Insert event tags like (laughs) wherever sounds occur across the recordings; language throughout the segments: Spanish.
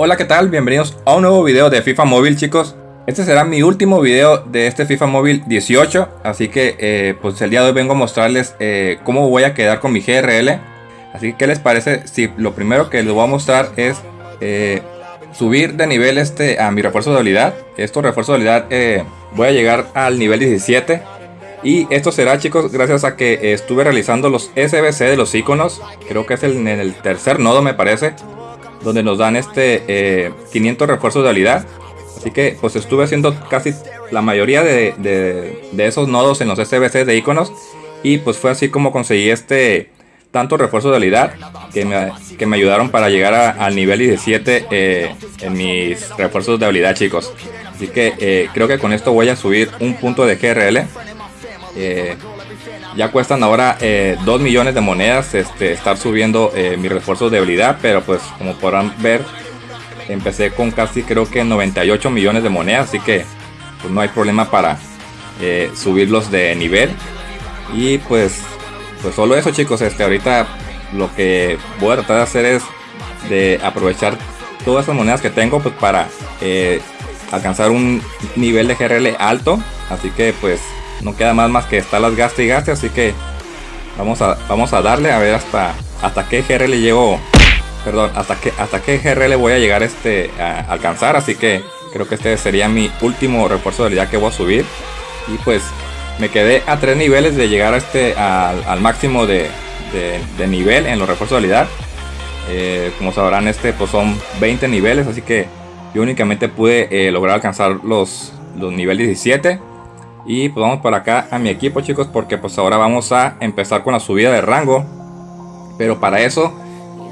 Hola qué tal, bienvenidos a un nuevo video de FIFA Móvil chicos. Este será mi último video de este FIFA Móvil 18 Así que eh, pues el día de hoy vengo a mostrarles eh, cómo voy a quedar con mi GRL Así que qué les parece si lo primero que les voy a mostrar es eh, subir de nivel este a mi refuerzo de habilidad Esto refuerzo de habilidad voy a llegar al nivel 17 y esto será chicos gracias a que estuve realizando los SBC de los iconos. Creo que es el, el tercer nodo me parece donde nos dan este 500 eh, refuerzos de habilidad. Así que pues estuve haciendo casi la mayoría de, esos nodos en los SBC de iconos. Y pues fue así como conseguí este tanto refuerzo de habilidad que me, que me ayudaron para llegar al nivel 17 eh, en mis refuerzos de habilidad chicos. Así que eh, creo que con esto voy a subir un punto de GRL. Ya cuestan ahora 2 eh, millones de monedas este, estar subiendo eh, mis refuerzos de habilidad. Pero pues como podrán ver, empecé con casi creo que 98 millones de monedas. Así que pues, no hay problema para eh, subirlos de nivel. Y pues, pues solo eso chicos. Este, ahorita lo que voy a tratar de hacer es de aprovechar todas esas monedas que tengo pues para alcanzar un nivel de GRL alto. Así que pues no queda más más que estar las gaste y gaste, así que vamos a, vamos a darle a ver hasta, hasta qué GRL llego, perdón, hasta qué, hasta qué GRL voy a llegar este, a alcanzar, así que creo que este sería mi último refuerzo de habilidad que voy a subir. Y pues me quedé a tres niveles de llegar a este al, máximo de, nivel en los refuerzos de habilidad. Eh, como sabrán este pues son 20 niveles así que yo únicamente pude eh, lograr alcanzar los, los niveles 17 y pues vamos para acá a mi equipo chicos porque pues ahora vamos a empezar con la subida de rango. Pero para eso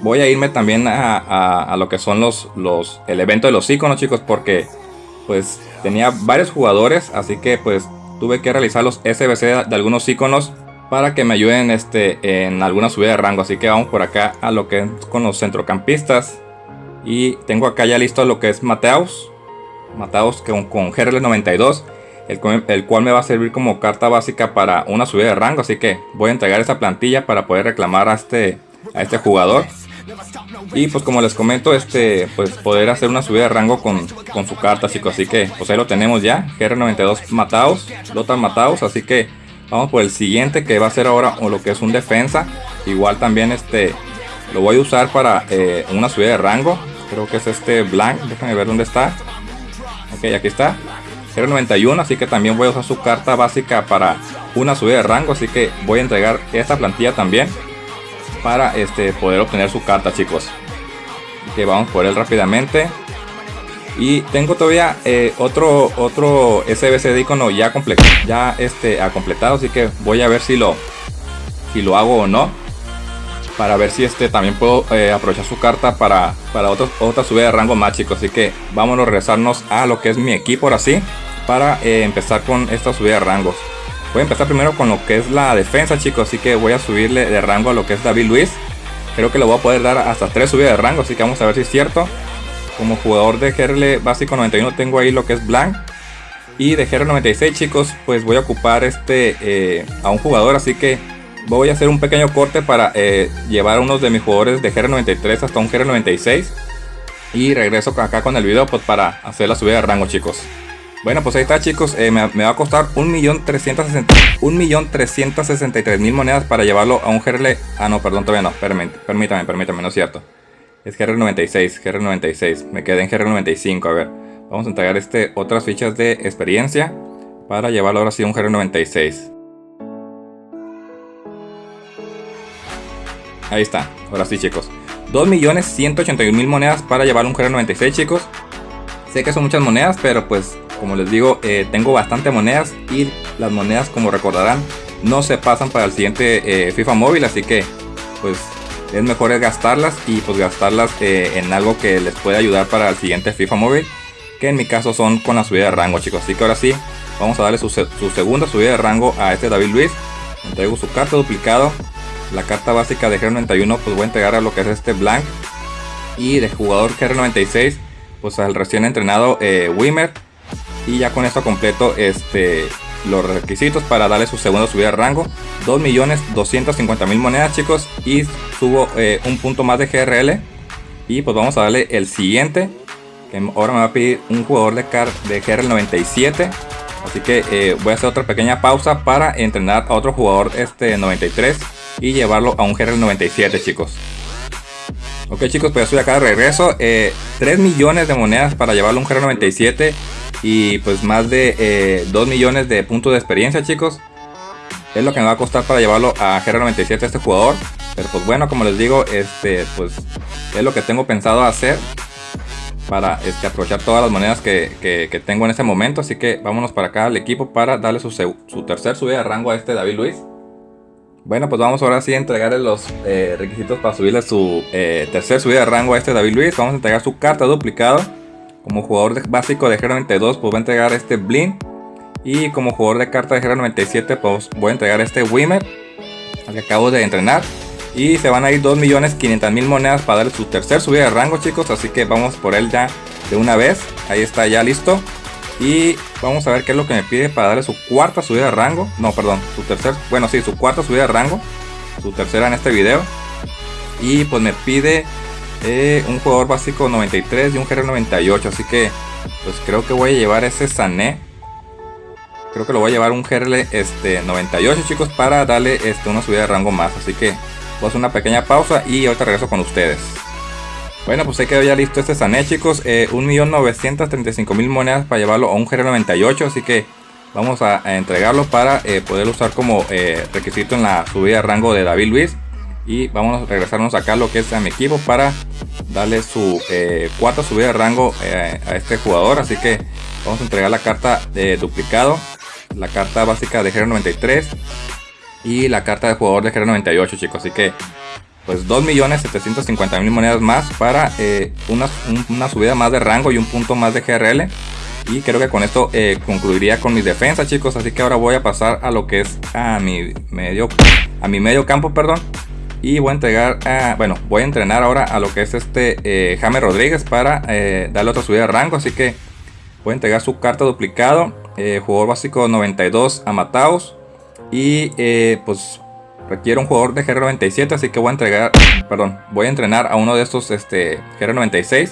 voy a irme también a, lo que son los, los, el evento de los iconos chicos porque pues tenía varios jugadores así que pues tuve que realizar los SBC de algunos iconos para que me ayuden este, en alguna subida de rango. Así que vamos por acá a lo que es con los centrocampistas. Y tengo acá ya listo lo que es Mateus. Mateus con, con GRL92 el, cual me va a servir como carta básica para una subida de rango. Así que voy a entregar esa plantilla para poder reclamar a este, a este jugador. Y pues como les comento, este pues poder hacer una subida de rango con, su carta. Así que pues ahí lo tenemos ya. GR92 matados, Lothar matados. Así que vamos por el siguiente que va a ser ahora o lo que es un defensa. Igual también este lo voy a usar para eh, una subida de rango. Creo que es este blank. Déjenme ver dónde está. Ok, aquí está. 91 así que también voy a usar su carta básica para una subida de rango, así que voy a entregar esta plantilla también para este, poder obtener su carta, chicos. que vamos por él rápidamente. Y tengo todavía eh, otro otro SBC de icono ya ya este ha completado, así que voy a ver si lo si lo hago o no para ver si este también puedo eh, aprovechar su carta para, para otra subida de rango más chicos así que vámonos a regresarnos a lo que es mi equipo ahora sí para eh, empezar con esta subida de rangos. Voy a empezar primero con lo que es la defensa, chicos. Así que voy a subirle de rango a lo que es David Luis. Creo que le voy a poder dar hasta 3 subidas de rango, así que vamos a ver si es cierto. Como jugador de GRL básico 91 tengo ahí lo que es Blank. Y de GR96 chicos, pues voy a ocupar este eh, a un jugador, así que voy a hacer un pequeño corte para eh, llevar a unos de mis jugadores de GR93 hasta un GR96. Y regreso acá con el video pues, para hacer la subida de rango chicos. Bueno, pues ahí está chicos, eh, me, va a costar 1.363.000 monedas para llevarlo a un GRL... Ah, no, perdón, todavía no, permítame, permítame, no es cierto. Es GR96, GR96, me quedé en GR95, a ver. Vamos a entregar este, otras fichas de experiencia para llevarlo ahora sí a un GR96. Ahí está, ahora sí chicos. 2.181.000 monedas para llevar un GR96 chicos. Sé que son muchas monedas, pero pues como les digo, eh, tengo bastante monedas y las monedas, como recordarán, no se pasan para el siguiente eh, FIFA móvil, así que pues es mejor gastarlas y pues gastarlas eh, en algo que les pueda ayudar para el siguiente FIFA móvil, que en mi caso son con la subida de rango, chicos. Así que ahora sí, vamos a darle su, segunda subida de rango a este David Luis. Entrego su carta duplicado, la carta básica de GR91, pues voy a entregar a lo que es este blank y de jugador GR96 pues al recién entrenado Wimmer y ya con esto completo este, los requisitos para darle su segunda subida de rango. 2.250.000 monedas chicos y subo eh, un punto más de GRL. Y pues vamos a darle el siguiente. Que ahora me va a pedir un jugador de, car de GR97. Así que eh, voy a hacer otra pequeña pausa para entrenar a otro jugador este 93 y llevarlo a un GR97 chicos. Ok chicos, pues estoy acá de regreso. 3 eh, millones de monedas para llevarlo a un GR97 y pues más de 2 eh, millones de puntos de experiencia chicos. Es lo que me va a costar para llevarlo a GR97 este jugador. Pero pues bueno, como les digo, este pues es lo que tengo pensado hacer para este, aprovechar todas las monedas que, tengo en este momento. Así que vámonos para acá al equipo para darle su, su tercer subida de rango a este David Luis. Bueno, pues vamos ahora sí a entregarle los eh, requisitos para subirle su eh, tercer subida de rango a este David Luis. Vamos a entregar su carta duplicado. Como jugador básico de GR92, pues voy a entregar este Blin. Y como jugador de carta de GR97, pues voy a entregar este Wimmer, al que acabo de entrenar. Y se van a ir 2.500.000 monedas para darle su tercer subida de rango, chicos. Así que vamos por él ya de una vez. Ahí está ya listo. Y vamos a ver qué es lo que me pide para darle su cuarta subida de rango. No, perdón, su tercer, bueno, sí, su cuarta subida de rango. Su tercera en este video. Y pues me pide eh, un jugador básico 93 y un GR98. Así que pues creo que voy a llevar ese Sané. Creo que lo voy a llevar un GR este, 98 chicos para darle este, una subida de rango más. Así que Voy a hacer una pequeña pausa y ahorita regreso con ustedes. Bueno, pues ahí quedó ya listo este Sané, chicos. Eh, 1.935.000 monedas para llevarlo a un GR98. Así que vamos a, entregarlo para eh, poder usar como eh, requisito en la subida de rango de David Luis. Y vamos a regresarnos acá a lo que es a mi equipo para darle su eh, cuarta subida de rango a este jugador. Así que vamos a entregar la carta de duplicado. La carta básica de GR93 y la carta de jugador de GR98 chicos. Así que pues 2.750.000 monedas más para eh, una, subida más de rango y un punto más de GRL. Y creo que con esto eh, concluiría con mis defensas chicos. Así que ahora voy a pasar a lo que es a mi medio, a mi medio campo, perdón. Y voy a entregar, bueno, voy a entrenar ahora a lo que es este eh, Rodríguez para darle otra subida de rango. Así que voy a entregar su carta duplicado. jugador básico 92 a Mataos. Y eh, pues requiere un jugador de GR97, así que voy a entregar, perdón, voy a entrenar a uno de estos este, GR96.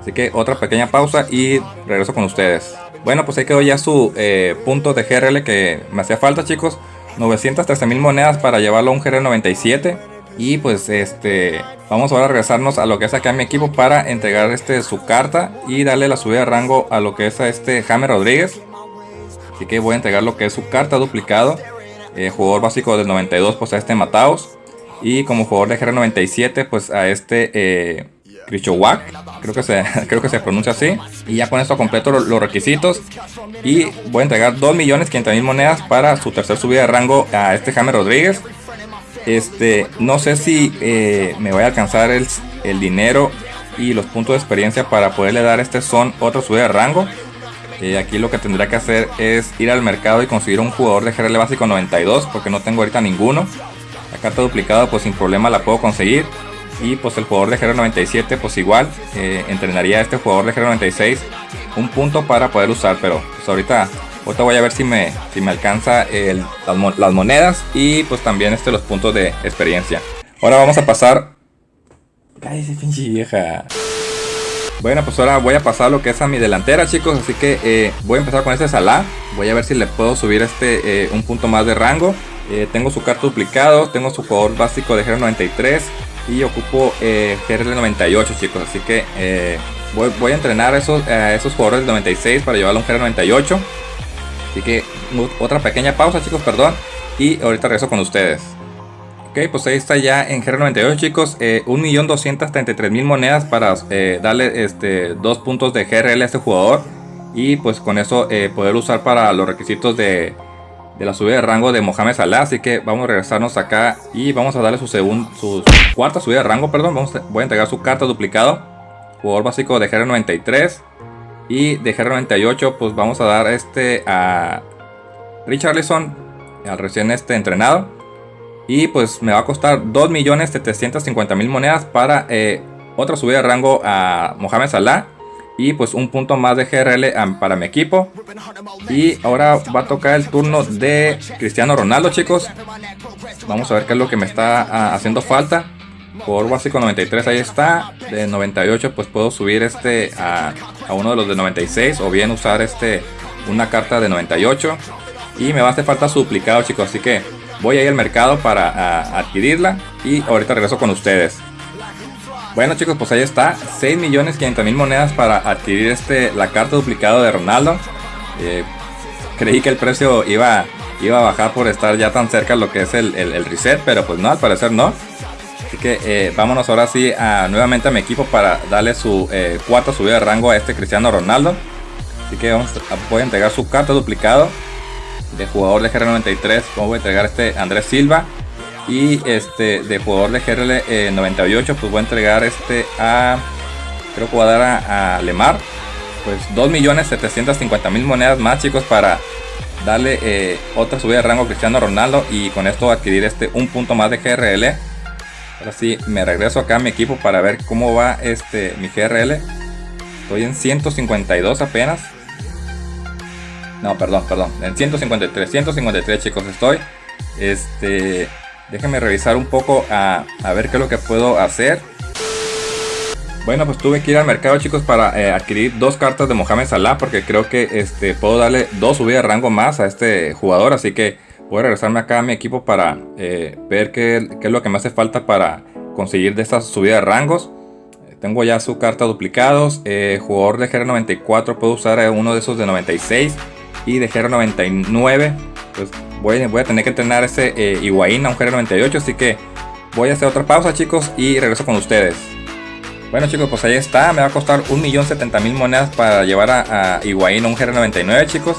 Así que otra pequeña pausa y regreso con ustedes. Bueno, pues ahí quedó ya su eh, punto de GRL que me hacía falta, chicos. 913 mil monedas para llevarlo a un GR97. Y pues este, vamos ahora a regresarnos a lo que es acá mi equipo para entregar este su carta y darle la subida de rango a lo que es a este Jaime Rodríguez. Así que voy a entregar lo que es su carta duplicado. Eh, jugador básico del 92 pues a este Mataos. Y como jugador de GR97 pues a este eh, Creo que, se, (laughs) creo que se pronuncia así. Y ya con esto completo los, requisitos. Y voy a entregar 2.500.000 monedas para su tercer subida de rango a este Jaime Rodríguez. Este, no sé si eh, me voy a alcanzar el, el dinero y los puntos de experiencia para poderle dar a este son otro subida de rango. Eh, aquí lo que tendría que hacer es ir al mercado y conseguir un jugador de GRL básico 92 porque no tengo ahorita ninguno. La carta duplicada pues sin problema la puedo conseguir. Y pues el jugador de GR 97 pues igual eh, entrenaría a este jugador de GR 96 un punto para poder usar. Pero pues ahorita, voy a ver si me, si me alcanza las, monedas y pues también este, los puntos de experiencia. Ahora vamos a pasar... Ay, pinche vieja. Bueno, pues ahora voy a pasar lo que es a mi delantera, chicos. Así que eh, voy a empezar con este Salah. Voy a ver si le puedo subir este eh, un punto más de rango. Eh, tengo su carta duplicado, tengo su jugador básico de GR93 y ocupo GR98, chicos. Así que voy, a entrenar a esos, esos jugadores de 96 para llevarlo a un GR98. Así que otra pequeña pausa, chicos, perdón. Y ahorita regreso con ustedes. Ok, pues ahí está ya en GR98 chicos, eh, 1.233.000 monedas para eh, darle este, dos puntos de GRL a este jugador. Y pues con eso eh, poder usar para los requisitos de, la subida de rango de Mohamed Salah. Así que vamos a regresarnos acá y vamos a darle su, su cuarta subida de rango, perdón. Vamos voy a entregar su carta duplicado. Jugador básico de GR93. Y de GR98 pues vamos a dar este a Richarlison, al recién este entrenado. Y pues me va a costar 2.750.000 monedas para eh, otra subida de rango a Mohamed Salah. Y pues un punto más de GRL para mi equipo. Y ahora va a tocar el turno de Cristiano Ronaldo, chicos. Vamos a ver qué es lo que me está ah, haciendo falta. Jugador básico 93, ahí está. De 98 pues puedo subir este a, uno de los de 96 o bien usar este una carta de 98. Y me va a hacer falta su duplicado chicos, así que voy a ir al mercado para adquirirla y ahorita regreso con ustedes. Bueno chicos, pues ahí está, 6 millones mil monedas para adquirir este la carta duplicado de Ronaldo. Eh, creí que el precio iba, iba a bajar por estar ya tan cerca lo que es el, reset, pero pues no, al parecer no. Así que eh, vámonos ahora sí a, nuevamente a mi equipo para darle su eh, cuarta subida de rango a este Cristiano Ronaldo. Así que vamos voy a entregar su carta duplicado de jugador de GR93. Voy a entregar este Andrés Silva. Y este de jugador de GRL 98, pues voy a entregar este a. Creo que voy a dar a, Lemar. Pues 2.750.000 monedas más, chicos, para darle eh, otra subida de rango a Cristiano Ronaldo. Y con esto adquirir este un punto más de GRL. Ahora sí, me regreso acá a mi equipo para ver cómo va este mi GRL. Estoy en 152 apenas. No, perdón, perdón. En 153, 153 chicos estoy. Este, Déjenme revisar un poco a, ver qué es lo que puedo hacer. Bueno, pues tuve que ir al mercado, chicos, para eh, adquirir dos cartas de Mohamed Salah. Porque creo que este, puedo darle dos subidas de rango más a este jugador. Así que voy a regresarme acá a mi equipo para eh, ver qué, es lo que me hace falta para conseguir de estas subidas de rangos. Tengo ya su carta duplicados. Eh, jugador de GR94 puedo usar uno de esos de 96. Y de GR99 pues voy, voy a tener que entrenar ese eh, a un GR98, así que voy a hacer otra pausa chicos y regreso con ustedes. Bueno chicos, pues ahí está, me va a costar 1.070.000 monedas para llevar a, a a un GR99 chicos.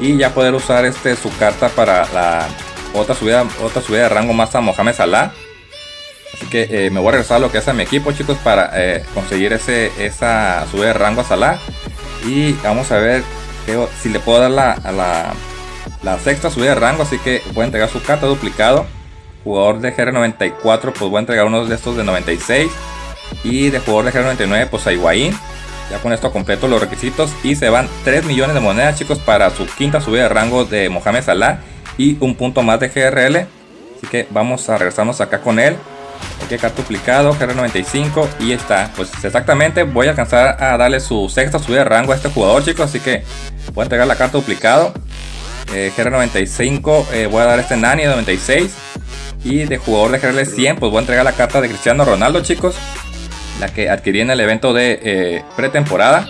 Y ya poder usar este su carta para la otra subida, otra subida de rango más a Mohamed Salah. Así que eh, me voy a regresar a lo que a mi equipo chicos para eh, conseguir ese, esa subida de rango a Salah. Y vamos a ver si le puedo dar la, a la sexta subida de rango, así que voy a entregar su carta duplicado. Jugador de GR94, pues voy a entregar uno de estos de 96. Y de jugador de GR99, pues a Higuaín. Ya con esto completo los requisitos y se van 3 millones de monedas chicos para su quinta subida de rango de Mohamed Salah y un punto más de GRL. Así que vamos a regresarnos acá con él. Aquí carta duplicado, GR95 y está. Pues exactamente voy a alcanzar a darle su sexta subida de rango a este jugador chicos. Así que voy a entregar la carta duplicado. Eh, GR95 eh, voy a dar este Nani de 96. Y de jugador de GRL 100 pues voy a entregar la carta de Cristiano Ronaldo chicos. La que adquirí en el evento de eh, pretemporada.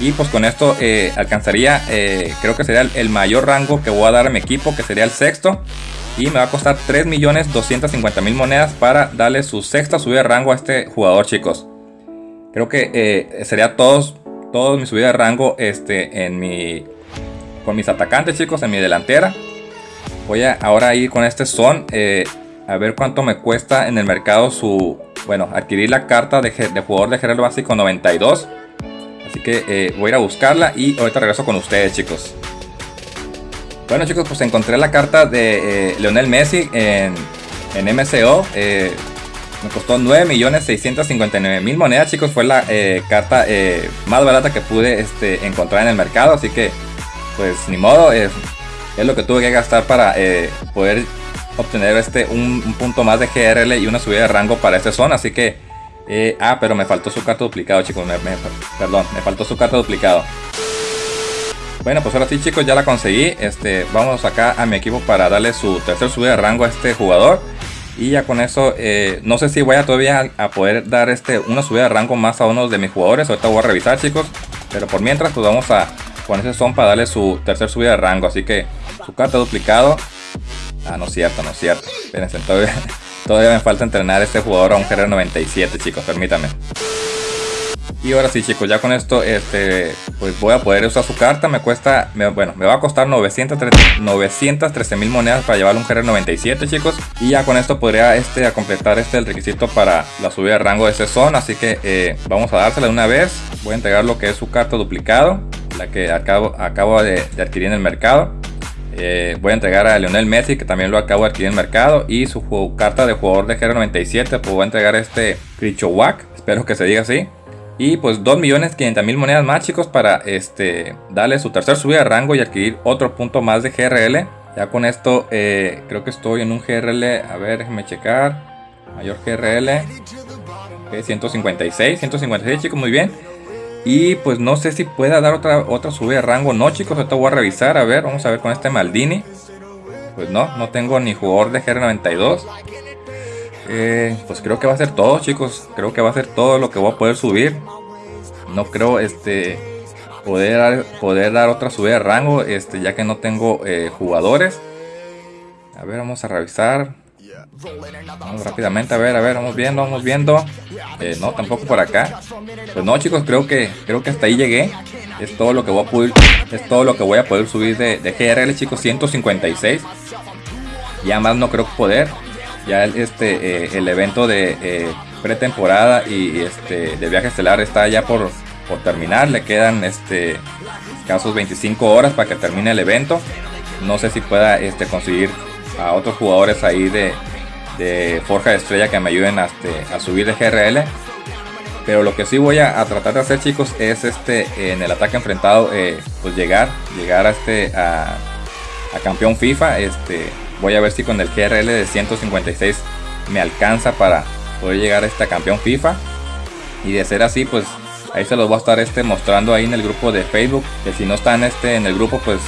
Y pues con esto alcanzaría, creo que sería el, mayor rango que voy a dar a mi equipo, que sería el sexto. Y me va a costar 3.250.000 monedas para darle su sexta subida de rango a este jugador chicos. Creo que sería todos, todos mi subida de rango este, en mi con mis atacantes, chicos, en mi delantera. Voy a ahora ir con este son. Eh, a ver cuánto me cuesta en el mercado su... Bueno, adquirir la carta de, jugador de general básico 92. Así que eh, voy a ir a buscarla y ahorita regreso con ustedes, chicos. Bueno, chicos, pues encontré la carta de eh, Leonel Messi en, en MCO. me costó 9.659.000 monedas, chicos. Fue la carta más barata que pude este, encontrar en el mercado. Así que pues ni modo, es, lo que tuve que gastar para eh, poder obtener este un, punto más de GRL y una subida de rango para esta zona. Así que, eh, ah, pero me faltó su carta duplicado, chicos. perdón, me faltó su carta duplicado. Bueno, pues ahora sí, chicos, ya la conseguí. Este, vamos acá a mi equipo para darle su tercer subida de rango a este jugador. Y ya con eso, eh, no sé si voy a todavía a poder dar este una subida de rango más a uno de mis jugadores. Ahorita voy a revisar, chicos. Pero por mientras, pues vamos a con ese son para darle su tercer subida de rango. Así que su carta duplicado. Ah, no es cierto, no es cierto. Espérense, todavía, (laughs) todavía me falta entrenar a este jugador a un GR97, chicos, permítanme. Y ahora sí, chicos, ya con esto, este, pues voy a poder usar su carta. Me cuesta, bueno, me va a costar 913 mil monedas para llevar un GR97, chicos. Y ya con esto podría este, completar este el requisito para la subida de rango de ese son. Así que eh, vamos a dársela de una vez. Voy a entregar lo que es su carta duplicado la que acabo, acabo de, adquirir en el mercado. Eh, voy a entregar a Lionel Messi, que también lo acabo de adquirir en el mercado. Y su carta de jugador de GR97, pues voy a entregar este Krichowak, espero que se diga así. Y pues 2.500.000 monedas más chicos para este, darle su tercer subida de rango y adquirir otro punto más de GRL. Ya con esto eh, creo que estoy en un GRL, a ver, déjenme checar. Mayor GRL. 156, 156 chicos, muy bien. Y pues no sé si pueda dar otra, otra subida de rango. No chicos, ahorita voy a revisar. A ver, vamos a ver con este Maldini. Pues no, no tengo ni jugador de GR92. Eh, pues creo que va a ser todo chicos. Creo que va a ser todo lo que voy a poder subir. No creo este poder poder dar otra subida de rango. Este, ya que no tengo eh, jugadores. A ver, vamos a revisar. Rápidamente, a ver, a ver, vamos viendo, vamos viendo. Eh, no, tampoco por acá. Pues no, chicos, creo que creo que hasta ahí llegué. Es todo lo que voy a poder, es todo lo que voy a poder subir de, de GRL, chicos, 156. Ya más no creo poder. Ya este eh, el evento de eh, pretemporada y este de viaje estelar está ya por, por terminar. Le quedan este casos 25 horas para que termine el evento. No sé si pueda este, conseguir a otros jugadores ahí de, de Forja de Estrella que me ayuden a, este, a subir de GRL. Pero lo que sí voy a, tratar de hacer chicos es este en el ataque enfrentado eh, pues llegar, llegar a este a, campeón FIFA. Este voy a ver si con el GRL de 156 me alcanza para poder llegar a este campeón FIFA. Y de ser así pues ahí se los voy a estar este mostrando ahí en el grupo de Facebook. Que si no están este en el grupo pues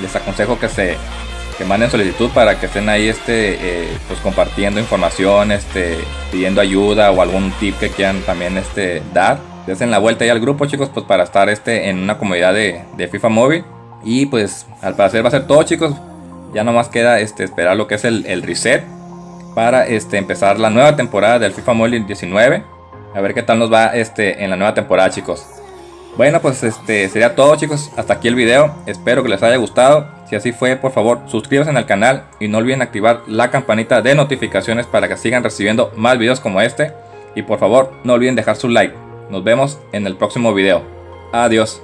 les aconsejo que se que manden solicitud para que estén ahí este eh, pues compartiendo información este pidiendo ayuda o algún tip que quieran también este dar en la vuelta ahí al grupo chicos pues para estar este en una comunidad de, de FIFA móvil y pues al parecer va a ser todo chicos ya nomás queda este esperar lo que es el, el reset para este empezar la nueva temporada del FIFA móvil 19 a ver qué tal nos va este en la nueva temporada chicos bueno pues este sería todo chicos hasta aquí el video espero que les haya gustado si así fue, por favor, suscríbanse al canal y no olviden activar la campanita de notificaciones para que sigan recibiendo más videos como este. Y por favor, no olviden dejar su like. Nos vemos en el próximo video. Adiós.